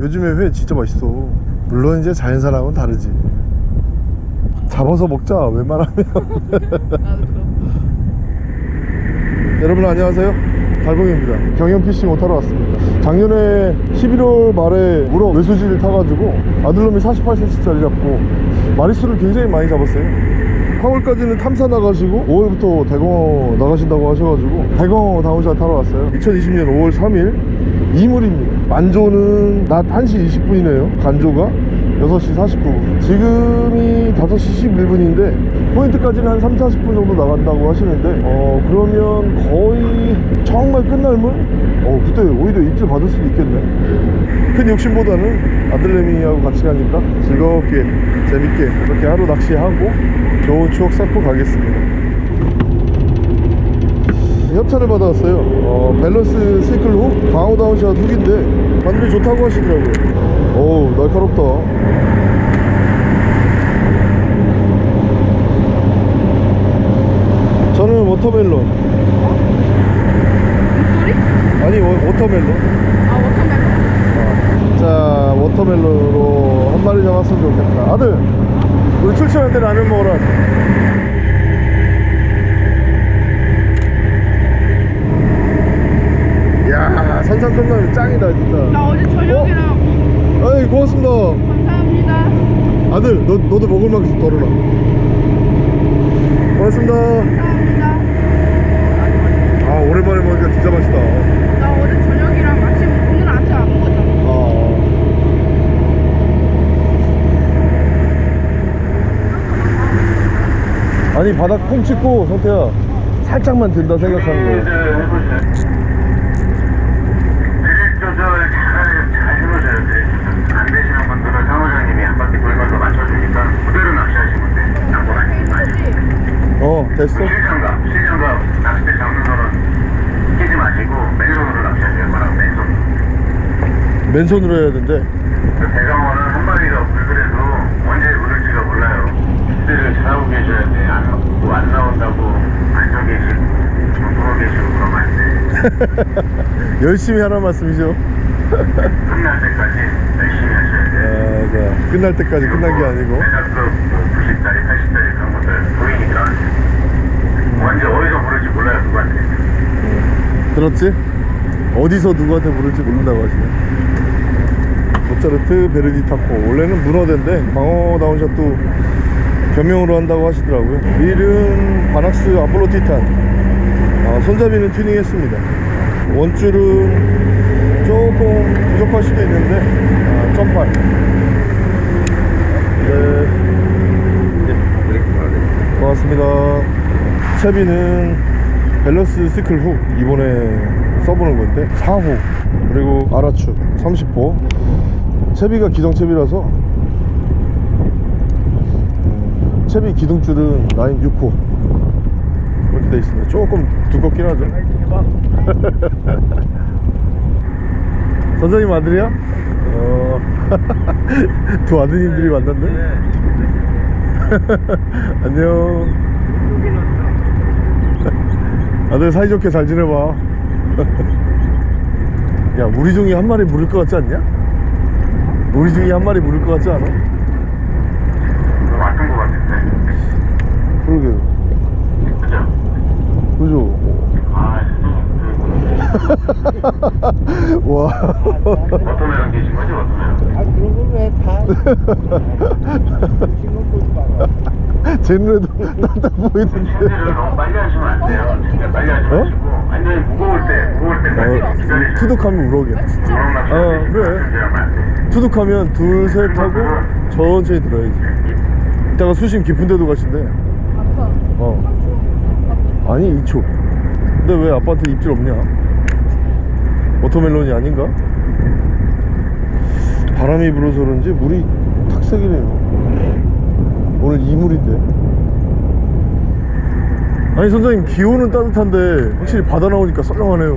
요즘에 회 진짜 맛있어. 물론 이제 자연산하고는 다르지. 잡아서 먹자 웬만하면. 여러분 안녕하세요. 달봉입니다. 경연피싱 타러 왔습니다. 작년에 11월 말에 우럭 외수질을 타가지고 아들놈이 48cm짜리 잡고 마리수를 굉장히 많이 잡았어요 4월까지는 탐사 나가시고 5월부터 대광어 나가신다고 하셔가지고 대광어 down shot 타러 왔어요. 2020년 5월 3일 이물입니다. 만조는 낮 1시 20분이네요. 간조가 6시 49분. 지금이 5시 11분인데 포인트까지는 한 3, 40분 정도 나간다고 하시는데 어 그러면 거의 정말 끝날 물? 어 그때 오히려 입질 받을 수도 있겠네. 큰 욕심보다는 아들내미하고 같이 가니까 즐겁게 재밌게 그렇게 하루 낚시하고 좋은 추억 쌓고 가겠습니다. 협찬을 받아왔어요. 어, 밸런스 sickle hook 광어 down shot hook인데 바늘이 좋다고 하시더라고요. 어우 날카롭다 저는 watermelon. 소리? 아니 워, watermelon. 아 watermelon? 자 watermelon으로 한 마리 잡았으면 좋겠다. 아들 우리 출출할 때 라면 가자 이야 산삼 컵라면 짱이다 진짜. 나 어제 저녁이랑 아이 고맙습니다. 감사합니다. 아들 너, 너도 먹을 만큼 덜어라 고맙습니다. 감사합니다 아 오랜만에 먹으니까 진짜 맛있다. 나 어제 저녁이랑 아침 오늘 아침 안 먹었잖아. 아. 아니 바닥 콩 찍고 성태야 살짝만 든다 생각하는 거야 조절 잘, 잘 해보셔야 돼. 안 되시는 분들은 상호장님이 한 바퀴 돌면서 맞춰주니까 그대로 낚시하시면 돼. 양보 많이 많이. 어 됐어 실장갑, 실장갑 낚싯대 잡는 거는 끼지 마시고 맨손으로 낚시하세요. 말하면 맨손. 맨손으로 해야 된대 그 대강어는 한 마리가 물그래도 언제 물을지가 몰라요. 기대를 잘하고 계셔야 돼. 안, 뭐안 나온다고 앉아 계시고, 누워 계시고 그러면 안 돼. 열심히 하란 말씀이죠 끝날 때까지 열심히 하셔야 돼. 아, 자, 끝날 때까지 끝난 게 아니고 대략 뭐 90짜리, 80짜리 그런 것들 보이니까 언제 어디서 부를지 몰라요 누구한테 들었지? 어디서 누구한테 부를지 모른다고 하시네 모차르트 베르디 타코. 원래는 문어대인데 광어 down shot도 겸용으로 한다고 하시더라고요. 릴은 바낙스 아폴로 티탄. 아, 손잡이는 튜닝했습니다. 원줄은 조금 부족할 수도 있는데 아, 점팔. 네. 고맙습니다. 채비는 밸런스 sickle hook 이번에 써보는 건데 4호 그리고 아라추 30호 채비가 기동 채비라서. 음, 채비 기둥줄은 라인 6호. 그렇게 돼 있습니다. 조금 두껍긴 하죠. 선생님 아들이야? 어, 두 아드님들이 만났네. 안녕. 아들 사이좋게 잘 지내봐. 야 우리 중에 한 마리 물을 것 같지 않냐? 우리 중에 한 마리 물을 것 같지 않아? 왔던 거 같은데 그러게 그죠? 그죠? 아 와 어떤 계신 거지 어떤 아 그런 걸왜다 마라. 제 눈에도 딴딴 보이던데. 침대를 너무 빨리 하시면 안 돼요. 챔질 빨리 하지 어? 마시고 완전히 무거울 때 무거울 때까지 어, 투둑하면 우럭이야. 우럭 낚시 어, 그래. 투둑하면 둘 셋 하고 천천히 들어야지. 이따가 수심 깊은 데도 가신대. 아빠 어. 아니 2초. 근데 왜 아빠한테 입질 없냐? watermelon이 아닌가? 바람이 불어서 그런지 물이 탁색이네요. 오늘 이물인데 아니 선장님 기온은 따뜻한데 확실히 바다 나오니까 썰렁하네요.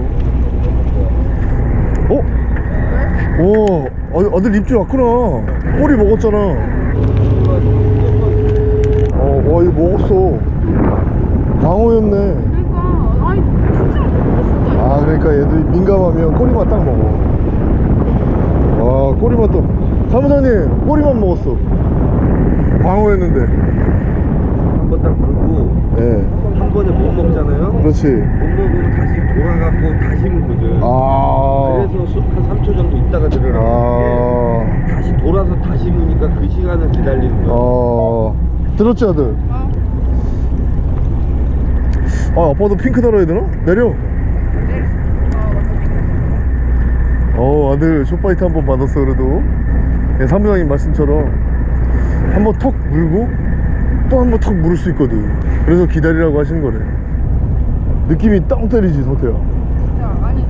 어? 오 아, 아들 입질 왔구나. 꼬리 먹었잖아. 어, 와 이거 먹었어. 광어였네. 그러니까 아 그러니까 얘들 민감하면 꼬리만 딱 먹어. 와 꼬리만 또. 사무장님 꼬리만 먹었어. 번 딱 물고 예한 번에 못 먹잖아요. 그렇지 못 먹으면 다시 돌아가고 다시 물거든. 아 그래서 수- 한 3초 정도 있다가 들어가는 아, 게 다시 돌아서 다시 무니까 그 시간을 기다리는 거야. 어 들었지 아들 어. 아 아빠도 핑크 달아야 되나? 내려 어어 아들 숏바이트 한 번 받았어 그래도 예, 사무장님 말씀처럼 한번 턱 물고 또한번턱 물을 수 있거든 그래서 기다리라고 하시는 거래 느낌이 땅 때리지 성태야 진짜 아니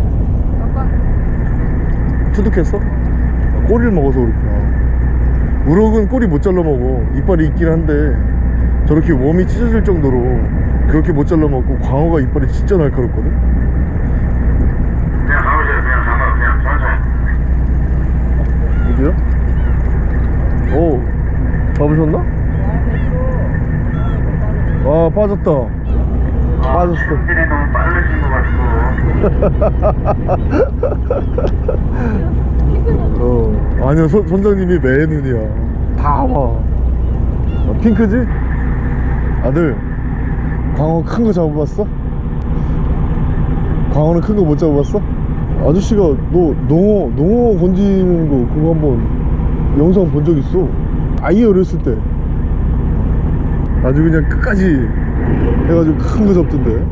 약간 투둑했어? 아, 꼬리를 먹어서 그렇구나 우럭은 꼬리 못 잘라 먹어 이빨이 있긴 한데 저렇게 웜이 찢어질 정도로 그렇게 못 잘라 먹고 광어가 이빨이 진짜 날카롭거든 그냥 가보세요. 그냥 가봐. 그냥 천천히. 어디야? 오 잡으셨나? 아 빠졌다 빠졌어 손질이 너무 빠르신 것 같고. 어 아니요 선, 선장님이 매 눈이야 다와 어, 핑크지? 아들 광어 큰 거 잡아봤어? 광어는 큰 거 못 잡아봤어? 아저씨가 너 농어 농어 건지는 거 그거 한번 영상 본 적 있어 아예 어렸을 때 아주 그냥 끝까지 해가지고 큰거 잡던데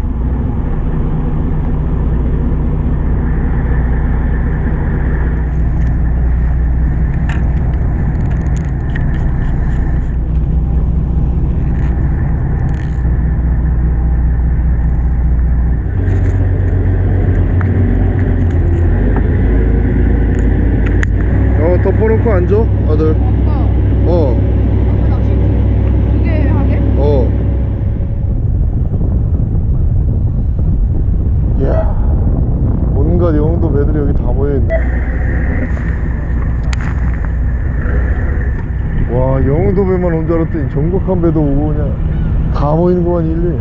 어 덮어놓고 앉아 아들 아빠 어 아빠 낚시 두개 하게? 어. 이야, 온갖 영도 매들이 여기 다 모여있네. 와, 영도 배만 온 줄 알았더니 전국한 배도 오고 그냥 다 모이는구만, 일일이.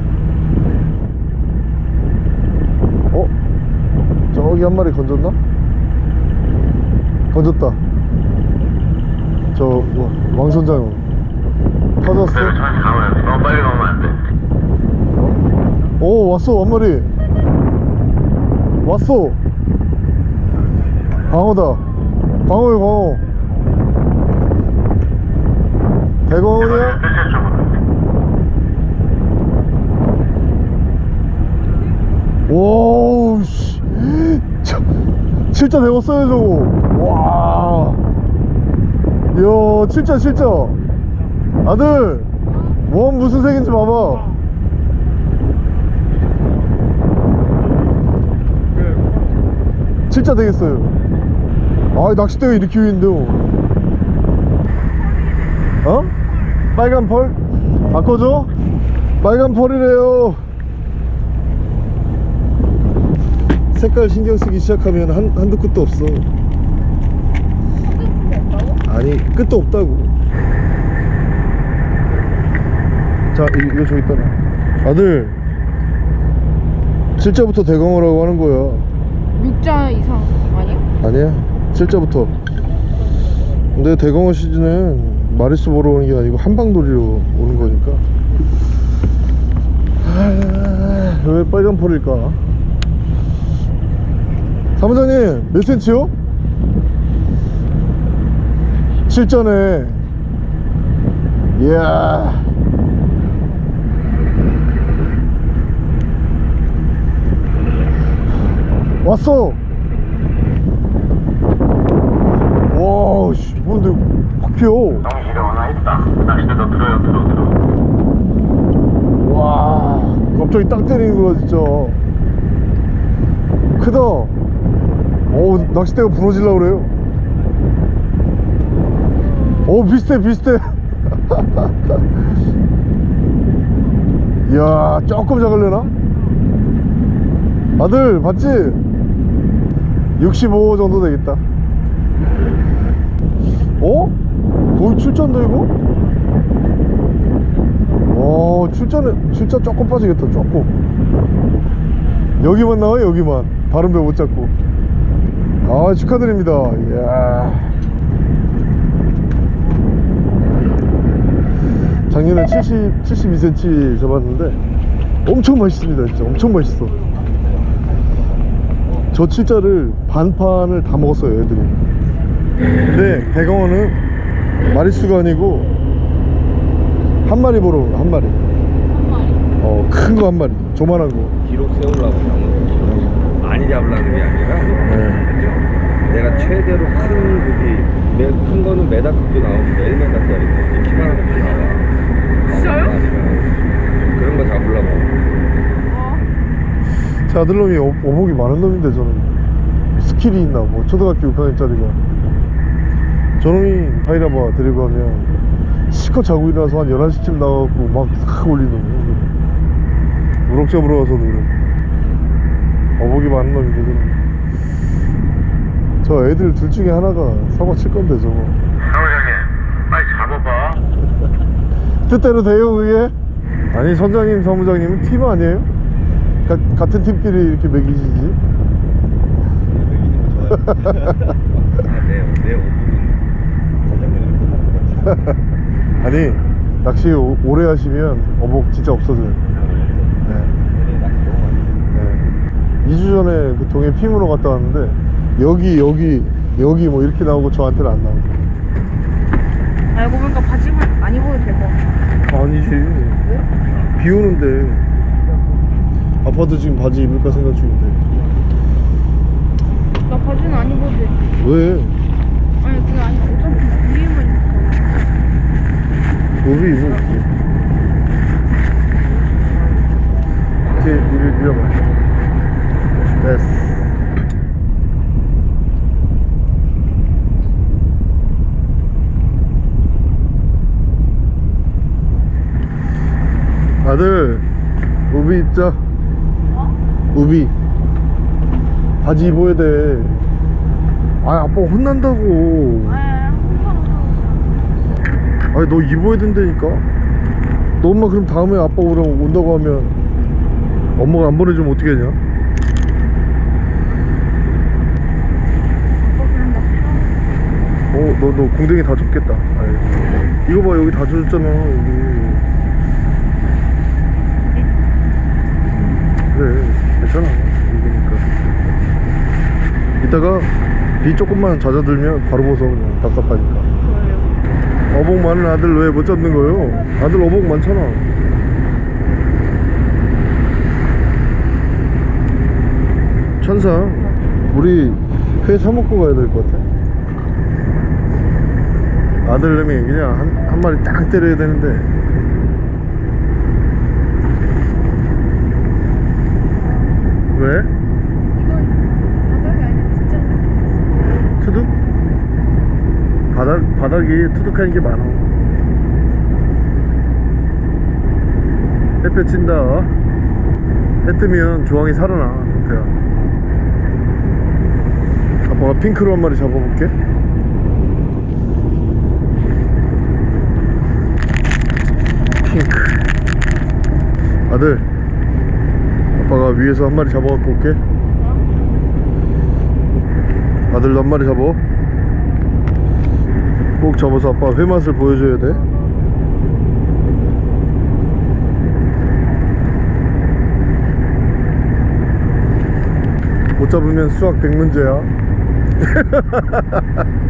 어? 저기 한 마리 건졌나? 건졌다. 저, 뭐, 왕선장. 터졌어? 너무 빨리 가면 안 돼. 오 왔어 한 마리 왔어 광어다 광어야 광어 대광어냐? 끝에 쪽으로. 와우 씨. 저, 진짜 대웠어요 저거. 와. 이야 진짜 진짜 아들 원 무슨 색인지 봐봐. 진짜 되겠어요. 아 낚싯대가 이렇게 위인데요. 어? 빨간 펄? 바꿔줘? 빨간 펄이래요 색깔 신경 쓰기 시작하면 한, 한도 끝도 없어 아니 끝도 없다고 자 이, 이거 저기 있다 놔. 아들 실자부터 대광어라고 하는 거야 육자 이상 아니야? 아니야 실자부터 근데 대광어 시즌은 마리수 보러 오는 게 아니고 한방돌이로 오는 거니까. 아, 왜 빨간 펄일까? 사무장님 몇 센치요? 실전에. 이야. 왔어. 와, 씨, 뭔데 확 피어. 정신이 하나 있다. 낚싯대 더 들어요. 들어 들어. 와, 갑자기 땅 때리는 거야, 진짜. 크다. 어, 낚싯대가 부러질라 그래요. 어, 비슷해, 비슷해. 이야, 조금 작을려나? 아들, 봤지? 65 정도 되겠다. 어? 거의 출전데 이거? 오 출전은 진짜 조금 빠지겠다 조금. 여기만 나와 여기만. 다른 배 못 잡고. 아 축하드립니다. 이야. 작년에 70, 72cm 잡았는데 엄청 맛있습니다 진짜. 엄청 맛있어. 저 치자를 반판을 다 먹었어요 애들이. 근데 대강원은 마리수가 아니고 한 마리 보러 온 거야, 한 마리. 어 큰 거 한 마리. 조만한 거. 기록 세우려고 잡는 거 많이 잡으려는 게 아니라. 네. 내가 최대로 큰 고기 매- 큰 거는 메다 급도 나오고 1m짜리 키만 하고 나와. 진짜요? 아니면 그런 거 잡으려고. 제 아들놈이 어- 어복이 많은 놈인데 저는 skill이 있나 뭐 초등학교 6학년짜리가. 저놈이 타이라바 데리고 가면 실컷 자고 일어나서 한 11시쯤 나가고 막 싹 올리는 놈이에요 우럭 잡으러 가서도 그래. 어복이 많은 놈인데 저는 저 애들 둘 중에 하나가 사고 칠 건데 저거. 사무장님 빨리 잡아봐. 뜻대로 돼요 그게? 아니 선장님 사무장님은 팀 아니에요? 가- 같은 팀끼리 이렇게 매기시지? 내내 오븐은 아니 낚시 오- 오래 하시면 어복 진짜 없어져요 네. 네. 2주 전에 그 동해 핑으로 갔다 왔는데 여기 여기 여기 뭐 이렇게 나오고 저한테는 안 나오고 알고 보니까 바지만 안 입어도 될것 같아. 아니지 비 오는데 아파도 지금 바지 입을까 생각 중인데 나 바지는 안 입어도 돼. 왜? 아니 그게 아니라 어차피 이제 이를 밀어봐 됐어. 아들 우비 입자. 우비. 바지 입어야 돼. 아 아빠 혼난다고. 아, 아니 너 입어야 된다니까? 너 엄마 그럼 다음에 아빠 오라 온다고 하면 엄마가 안 보내주면 어떻게 하냐? 어너너 공댕이 다 줬겠다. 아이. 이거 봐 여기 다 줬잖아 여기. 그래 괜찮아. 이거니까. 이따가 비 조금만 잦아들면 바로 벗어 그냥 답답하니까 어복 많은 아들 왜 못 잡는 거요? 아들 어복 많잖아. 천사, 우리 회 사 먹고 가야 될 것 같아. 아들내미 그냥 한, 한 마리 딱 때려야 되는데. 왜? 이건 바닥이 아니라 진짜 투둑? 바닥, 바닥이 투둑한 게 많아. 햇볕 친다. 해 뜨면 조항이 살아나, 동태야. 아빠가 핑크로 한 마리 잡아볼게. 핑크. 아들, 아빠가 위에서 한 마리 잡아갖고 올게. 아들도 한 마리 잡아. 꼭 잡아서 아빠 회 맛을 보여줘야 돼. 못 잡으면 수학 100문제야.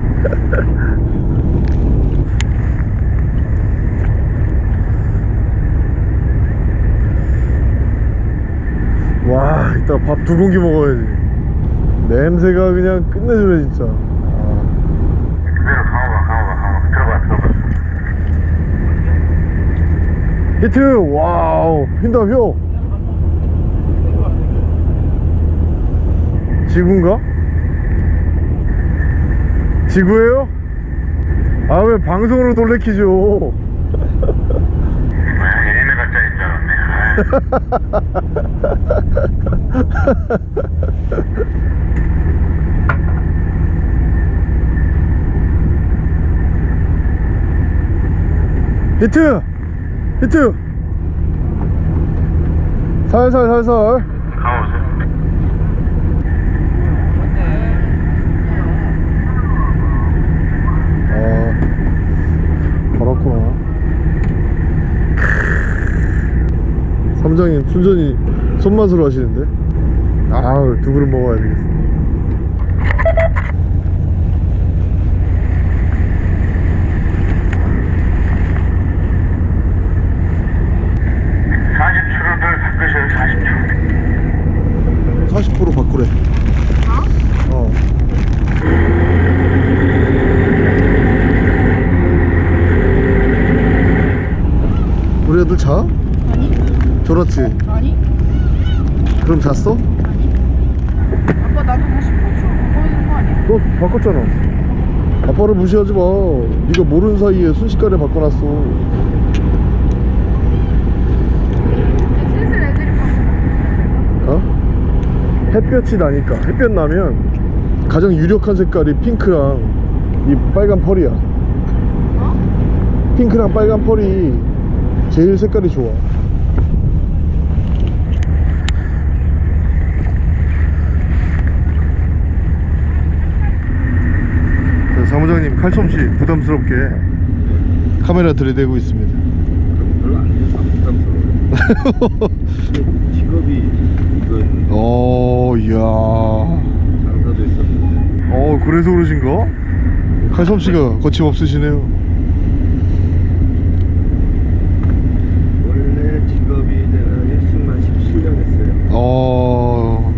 와, 이따 밥 두 공기 먹어야지. 냄새가 그냥 끝내주네, 진짜. 아. 히트! 와우! 흰다, 효! 지구인가? 지구예요? 아, 왜 방송으로 돌래키죠? 아, 1m짜리인 줄 알았네 히트! 히트! 살살 살살 가오세요 아 버렸구나. 삼장님 순전히 손맛으로 하시는데? 아우 두 그릇 먹어야 되겠어. 자? 아니? 졸았지? 아니? 그럼 잤어? 아니? 아빠 나도 다시 포츠 바꿔야 되는 거 아니야? 너 바꿨잖아 아빠를 무시하지 마 네가 모르는 사이에 순식간에 바꿔놨어 슬슬 애들이 바꿔 어? 햇볕이 나니까 햇볕 나면 가장 유력한 색깔이 핑크랑 이 빨간 펄이야 어? 핑크랑 빨간 펄이 제일 색깔이 좋아. 자, 사무장님 칼솜씨 부담스럽게 카메라 들이대고 있습니다. 별로 안 부담스러워. 직업이 이건 오 이야. 장사도 있었는데. 어 그래서 그러신가? 칼솜씨가 거침없으시네요 원래 직업이 내가 일승만 17년 했어요. 어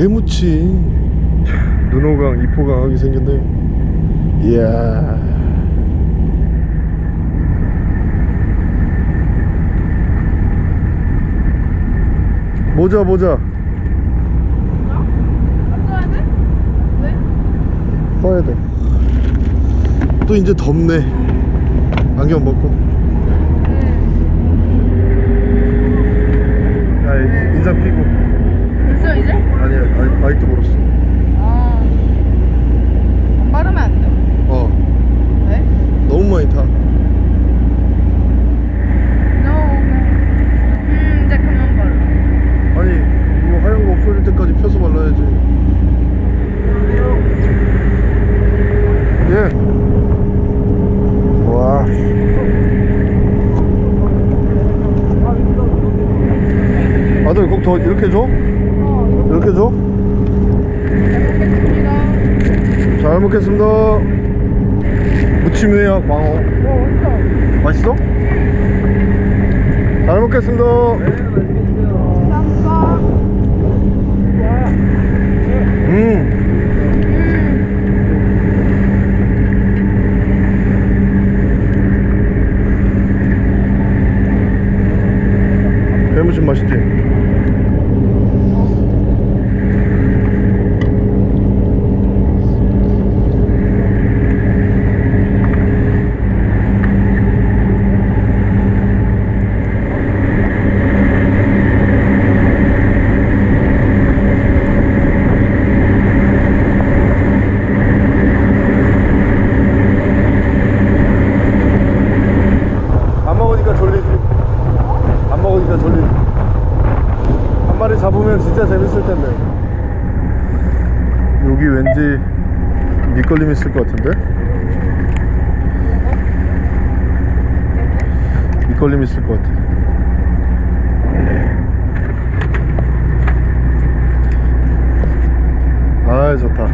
아 회무치 눈호강 이포강하게 생겼네. 이야. 모자 모자. 안 써야 돼? 돼또 이제 덥네. 안경 벗고. 네야 인상 피고? 아직도 멀었어 아 빠르면 안 돼? 어 왜? 너무 많이 타 음 이제 그만 발라 아니 이거 하얀 거 없어질 때까지 펴서 발라야지 예 와. 아들 꼭더 이렇게 줘? 어 이렇게 줘? 먹겠습니다 잘 먹겠습니다. 무침회야 광어. 어 맛있어? 잘 먹겠습니다. 감사합니다 음 음 배무침 맛있지? 안 먹으니까 졸리지 안 먹으니까 졸리지 한 마리 잡으면 진짜 재밌을 텐데 여기 왠지 밑걸림 있을 것 같은데 밑걸림 있을 것 같아 아 좋다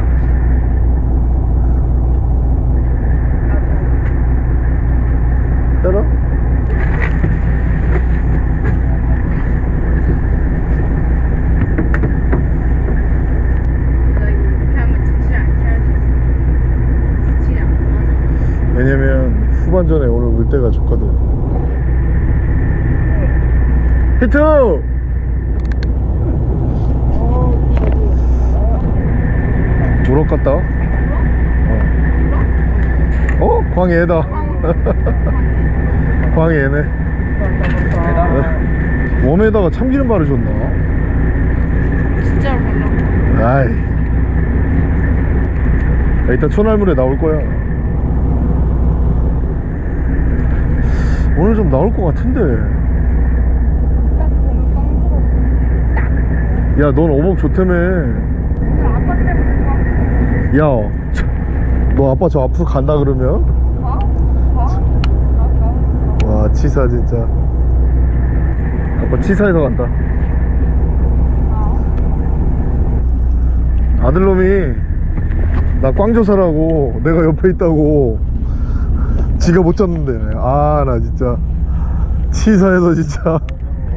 따라 나 이거 이렇게 하면 지치 않게 할수 있어 지치 않구나 왜냐면 물 때가 좋거든. 히트! 우럭 같다? 어, 어? 광해다. 광해네. 웜에다가 참기름 바르셨나? 진짜로 몰라. 아이. 야, 이따 천알물에 나올 거야 오늘 좀 나올 것 같은데 야 넌 어묵 좋다며 오늘 아빠 때문에 야너 아빠 저 앞으로 간다 그러면? 와 치사 진짜 아빠 치사해서 간다 가? 아들놈이 나 꽝조사라고 내가 옆에 있다고 지가 못 잡는데 아나 진짜 치사해서 진짜.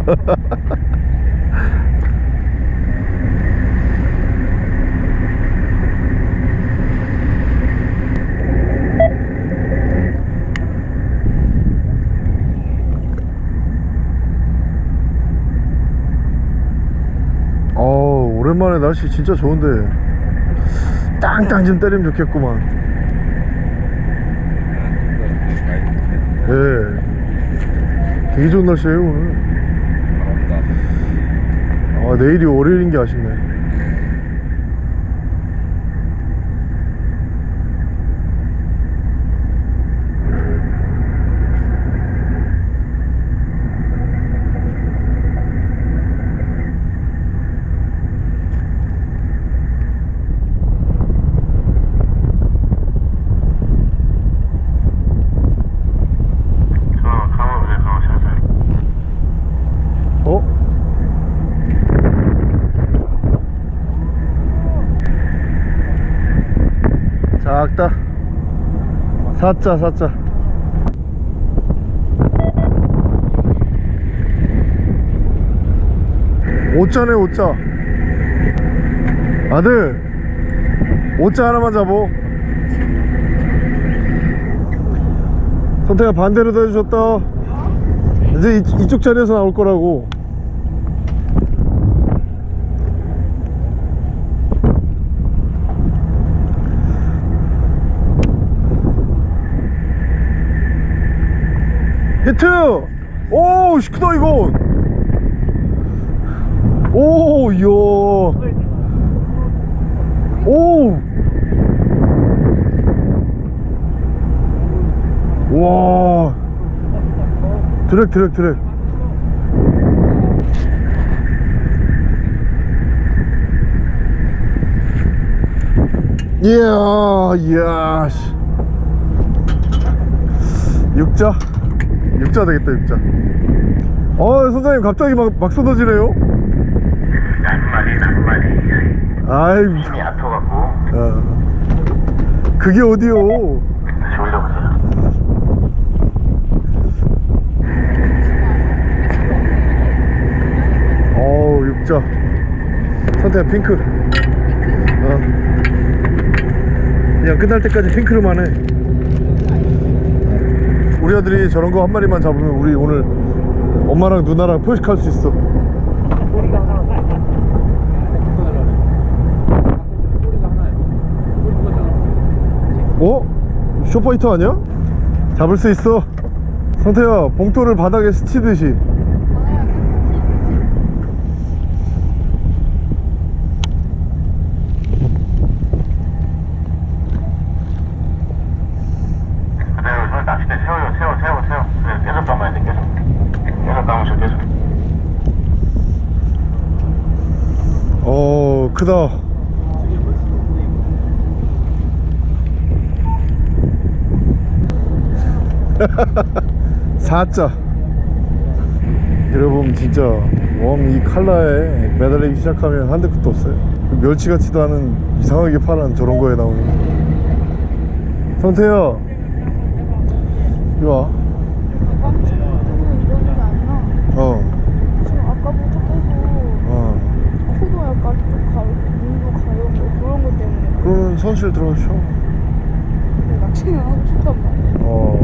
어 오랜만에 날씨 진짜 좋은데. 땅땅 좀 때리면 좋겠구만 예. 되게 좋은 날씨에요 오늘. 아 내일이 월요일인 게 아쉽네 저 가보세요 가보 살살 어? 작다 사자 사자 오자네 오자 아들 오자 하나만 잡어. 선택아 반대로 대주셨다. 이제 이, 이쪽 자리에서 나올 거라고 오, 씨, 크다, 이거! 오, 이야. 오! 와. 드랙, 드랙, 드랙. 이야, 이야, 씨. 육자? 육자 되겠다, 육자. 어, 선생님, 갑자기 막, 막 쏟아지네요? 낱말이 낱말이 아이고, 힘이 아파갖고 어. 그게 어디요? 다시 올려보세요 어우, 육자. 선택 핑크. 어. 그냥 끝날 때까지 핑크로만 해. 우리 아들이 저런 거 한 마리만 잡으면 우리 오늘 엄마랑 누나랑 표식할 수 있어. 어? 쇼파이터 아니야? 잡을 수 있어. 성태야, 봉토를 바닥에 스치듯이. 그대로 저 낚싯대 세워요 세워 세워 세워 그래 계속 감아야 돼 계속 계속 감으셔 계속 어 크다. 사자. 여러분 진짜 웜 이 칼라에 매달리기 시작하면 한대 끝도 없어요. 멸치 같지도 않은 이상하게 파란 저런 거에 나오는. 성태야 이리 와 꽝 치고 이러는 게 아니라 어, 지금 아까부터 계속 어. 코도 약간 좀 가요, 눈도 가요, 그런 것 때문에 그러면 선실 들어가셔 낚시는 하고 싶단 말이야. 어.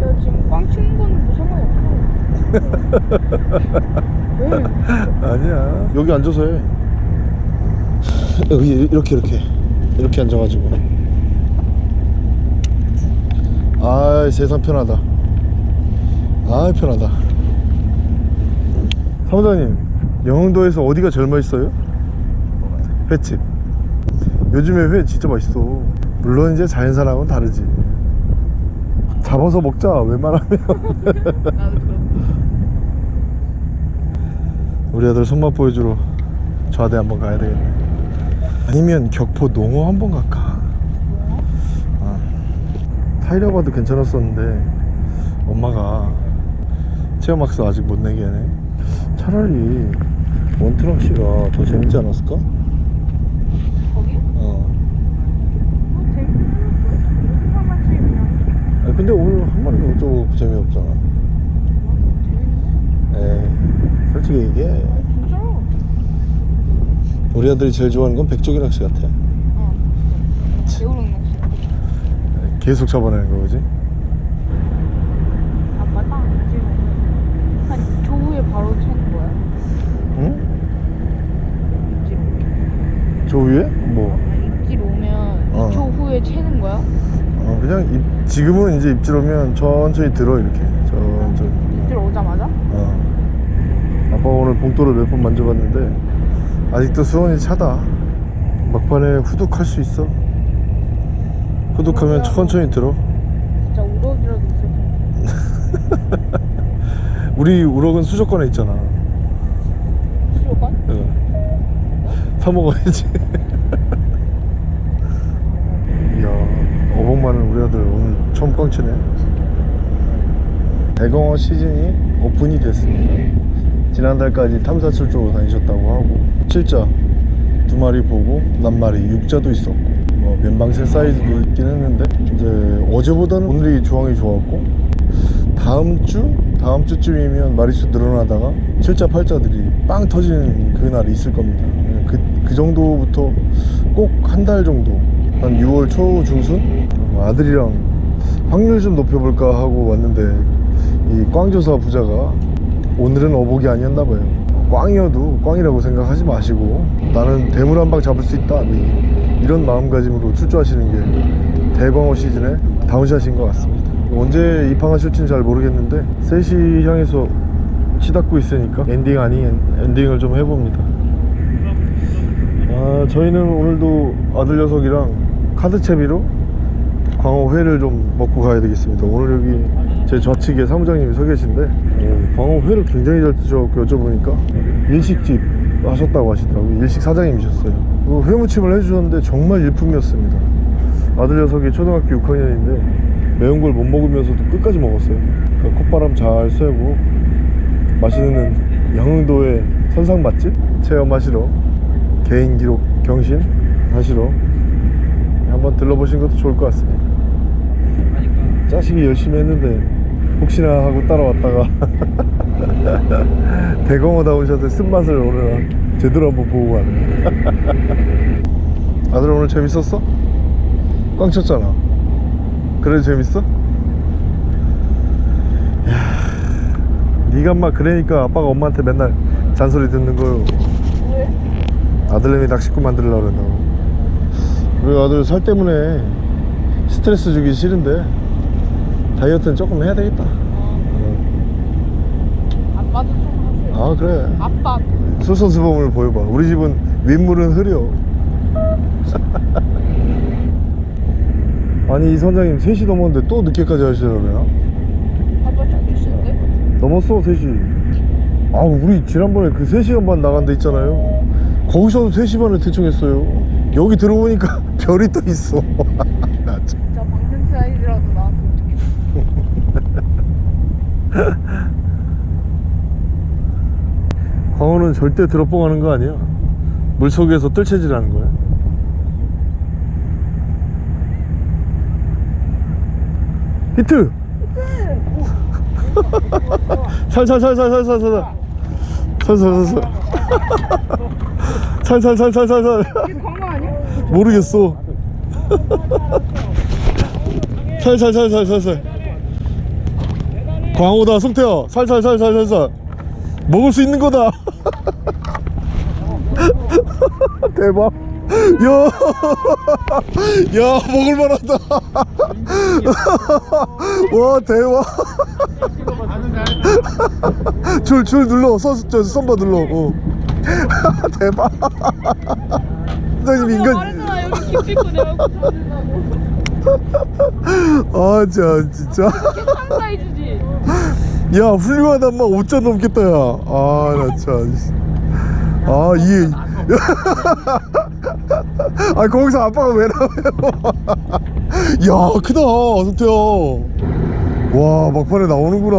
나 지금 꽝 치는 거는 뭐 상관없어. 왜? 아니야 여기 앉아서 해 여기 이렇게 이렇게 이렇게 앉아가지고 아 세상 편하다 아 편하다 사무장님 영흥도에서 어디가 제일 맛있어요? 횟집 요즘에 회 진짜 맛있어. 물론 이제 자연산하고는 다르지. 잡아서 먹자 웬만하면. 우리 아들 손맛 보여주러 좌대 한번 가야 되겠네. 아니면 격포 농어 한번 갈까? 어. 타이라바도 괜찮았었는데 엄마가 체험학습 아직 못 내게 하네. 차라리 원트럭시가 더 재밌지 않았을까? 거기? 어 뭐 재밌는 거 하나씩 그냥. 아니, 근데 오늘 한 마리도 어쩌고 재미없잖아 에이 솔직히 얘기해 진짜로? 우리 아들이 제일 좋아하는 건 백조기 낚시 같아 어. 배우는 낚시. 계속 잡아내는 거 그지? 아빠 딱 지금 한 2초 후에 바로 채는 거야. 응? 입질 오면. 저 위에? 뭐 아니, 입질 오면 어. 2초 후에 채는 거야? 어, 그냥 입, 지금은 이제 입질 오면 천천히 들어 이렇게 천천히 입질 오자마자? 어. 아빠 오늘 봉돌을 몇 번 만져봤는데 아직도 수온이 차다 막판에 후둑 할 수 있어 후둑하면 천천히 들어 진짜 우럭이라도 있을. 우리 우럭은 수족관에 있잖아 수족관? 어. 사 먹어야지 이야 어복 많은 우리 아들 오늘 처음 꽝치네. 대공어 시즌이 오픈이 됐습니다. 지난달까지 탐사 출조로 다니셨다고 하고 칠자 두 마리 보고 낱마리 육자도 있었고 뭐 면방새 사이즈도 있긴 했는데 이제 어제보다는 오늘이 조항이 좋았고 다음 주 다음 주쯤이면 마리수 늘어나다가 칠자 팔자들이 빵 터지는 그날이 있을 겁니다. 그, 그 정도부터 꼭 한 달 정도 한 6월 초 중순? 어, 아들이랑 확률 좀 높여볼까 하고 왔는데 이 꽝조사 부자가 오늘은 어복이 아니었나 봐요. 꽝이어도 꽝이라고 생각하지 마시고 나는 대물 한 방 잡을 수 있다 이- 이런 마음가짐으로 출조하시는 게 대광어 시즌의 down shot인 것 같습니다. 언제 입항하실지는 잘 모르겠는데 3시 향해서 치닫고 있으니까 엔딩 아닌 엔딩을 좀 해봅니다. 아, 저희는 오늘도 아들 녀석이랑 카드 채비로 광어회를 좀 먹고 가야 되겠습니다. 오늘 여기 제 좌측에 사무장님이 서 계신데 어, 광어회를 굉장히 잘 드셔갖고 여쭤보니까 일식집 하셨다고 하시더라고요. 일식 사장님이셨어요. 그 회무침을 해주셨는데 정말 일품이었습니다. 아들 녀석이 초등학교 6학년인데 매운 걸 못 먹으면서도 끝까지 먹었어요. 그 콧바람 잘 쐬고 맛있는 영흥도의 선상 맛집 체험하시러 개인 기록 경신 하시러 한번 들러보신 것도 좋을 것 같습니다. 자식이 열심히 했는데 혹시나 하고 따라왔다가 대공어 다운샷의 쓴맛을 오늘 제대로 한번 보고 가네 아들 오늘 재밌었어? 꽝 쳤잖아 그래도 재밌어? 야, 네가 막 그러니까 아빠가 엄마한테 맨날 잔소리 듣는 거요 왜? 아들내미 낚시꾼 만들려고 그런다고 우리 아들 살 때문에 스트레스 주기 싫은데 다이어트는 조금 해야 되겠다. 아빠도 좀 하세요. 아 그래. 아빠. 솔선수범을 보여봐. 우리 집은 윗물은 흐려. 아니 이 선장님 3시 넘었는데 또 늦게까지 하시더라고요. 아빠 좀 있는데? 넘었어 3시 아 우리 지난번에 그 3시간 반 나간 데 있잖아요. 거기서도 3시 반에 대충 했어요. 여기 들어오니까 별이 또 있어 나 참. 진짜 방생 사이즈라도 나왔으면 좋겠어. 광어는 절대 드롭봉하는 거 아니야 물속에서 뜰채질하는 거야 히트 살살살살살살살 살 살살살 살 살살살살살? 모르겠어 살살살살살살 광어다 송태야. 살살살살살살. 먹을 수 있는 거다. 대박. 야, 야 먹을 만하다. 와 대박. 줄줄 눌러. 선, 저 썸바 눌러. 어. 대박. 선생님 인간 내가 찾는다고. 아 진짜 진짜. 야 훌륭하다. 막 5점 넘겠다 야아나 참 아 이게. 아 거기서 아빠가 왜 나와요? 야 크다 성태야 와 막판에 나오는구나.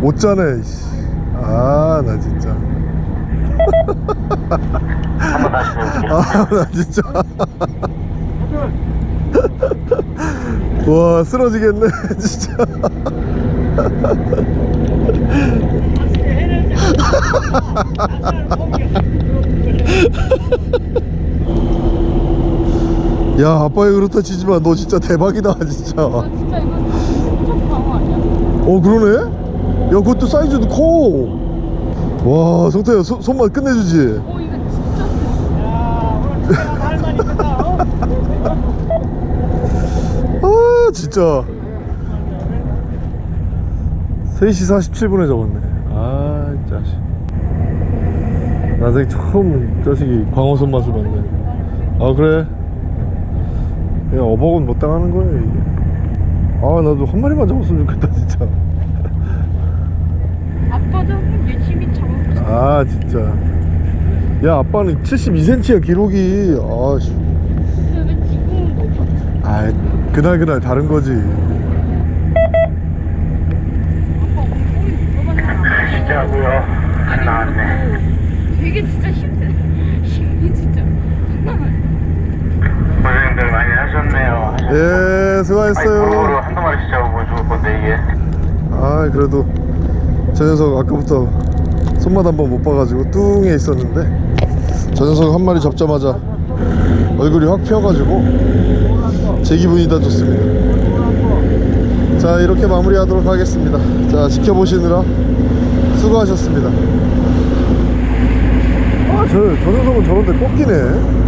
못 자네 아 나 진짜. 한번 다시 해볼게요. 아나 진짜 와 쓰러지겠네 진짜. 야 아빠가 그렇다 치지만 너 진짜 대박이다 진짜. 아, 진짜 이거 엄청 광어 아니야? 어 그러네? 야 그것도 사이즈도 커와 성태야 손- 손만 끝내주지? 오, 이거 진짜 커. 아 진짜 3시 47분에 적었네. 아 자식. 나중에 처음 자식이 광어 손맛을 봤네. 아 그래? 그냥 어복은 못 당하는 거야 이게? 아 나도 한 마리만 잡았으면 좋겠다 진짜. 아빠도 열심히 잡아보자. 아 진짜. 야 아빠는 72cm야 기록이. 아씨. 근데 왜 지금은 못 봤어? 아 그날 그날 다른 거지? 진짜고요. 안 나왔네. 되게 진짜 힘들. 힘이 진짜. 고생들 많이 하셨네요. 예 수고하셨어요 한두 마리씩 잡으면 좋을 건데, 이게. 아 그래도 저 녀석 아까부터 손맛 한번 못 봐가지고 뚱에 있었는데 저 녀석 한 마리 잡자마자 얼굴이 확 피어가지고 제 기분이 다 좋습니다. 자 이렇게 마무리하도록 하겠습니다. 자 지켜보시느라 수고하셨습니다. 아저 저 녀석은 저런데 꺾이네